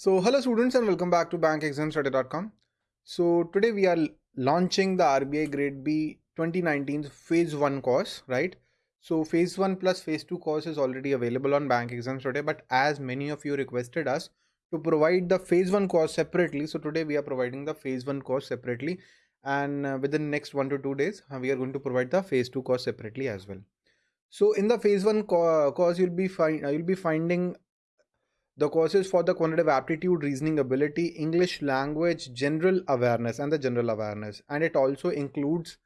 So hello students and welcome back to bankexamstoday.com. So today we are launching the RBI grade B 2019 phase 1 course, right? So phase 1 plus phase 2 course is already available on Bank Exams Today but as many of you requested us to provide the phase 1 course separately so today we are providing the phase 1 course separately and uh, within next 1 to 2 days uh, we are going to provide the phase 2 course separately as well. So in the phase 1 co course you'll be find uh, you'll be finding the courses for the quantitative aptitude, reasoning ability, English language, general awareness, and the general awareness. And it also includes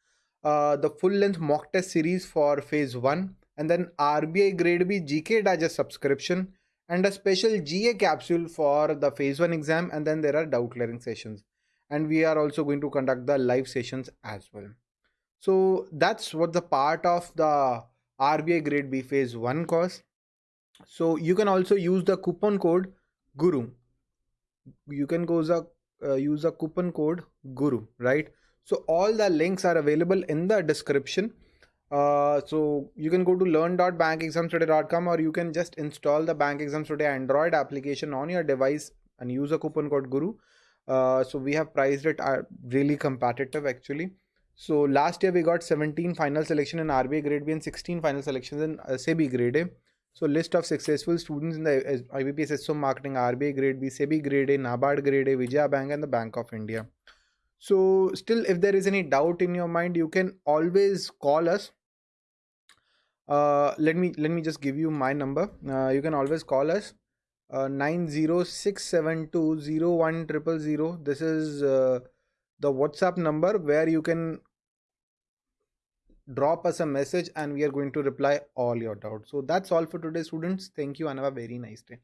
uh, the full length mock test series for phase one, and then RBI Grade B GK Digest subscription, and a special GA capsule for the phase one exam. And then there are doubt clearing sessions. And we are also going to conduct the live sessions as well. So that's what the part of the RBI Grade B phase one course so you can also use the coupon code guru. You can go the uh, use a coupon code guru right? So all the links are available in the description. Uh, so you can go to learn.bankexamstoday.com or you can just install the bank exams today android application on your device and use a coupon code guru. Uh, so we have priced it uh, really competitive actually. So last year we got 17 final selection in RBI grade B and 16 final selections in uh, SEBI grade A so list of successful students in the IBPS SO Marketing, RBI Grade B, SEBI Grade A, NABARD Grade A, Vijaya Bank and the Bank of India. So still if there is any doubt in your mind, you can always call us. Uh, let me let me just give you my number. Uh, you can always call us uh, 906720100. This is uh, the WhatsApp number where you can drop us a message and we are going to reply all your doubts. So that's all for today students. Thank you and have a very nice day